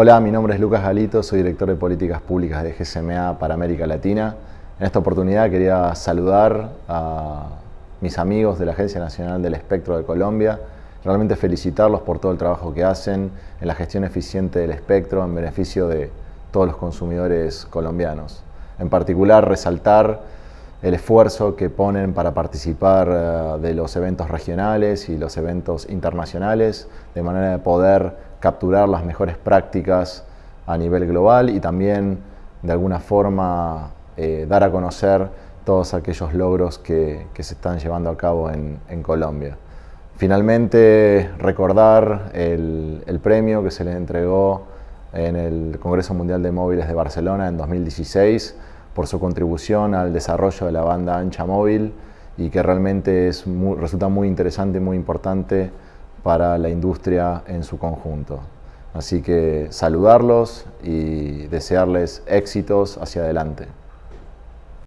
Hola, mi nombre es Lucas Galito, soy director de políticas públicas de GSMA para América Latina. En esta oportunidad quería saludar a mis amigos de la Agencia Nacional del Espectro de Colombia, realmente felicitarlos por todo el trabajo que hacen en la gestión eficiente del espectro en beneficio de todos los consumidores colombianos. En particular, resaltar el esfuerzo que ponen para participar eh, de los eventos regionales y los eventos internacionales, de manera de poder capturar las mejores prácticas a nivel global y también de alguna forma eh, dar a conocer todos aquellos logros que, se están llevando a cabo en, Colombia. Finalmente, recordar el, premio que se le entregó en el Congreso Mundial de Móviles de Barcelona en 2016 por su contribución al desarrollo de la banda ancha móvil y que realmente es resulta muy interesante y muy importante para la industria en su conjunto. Así que saludarlos y desearles éxitos hacia adelante.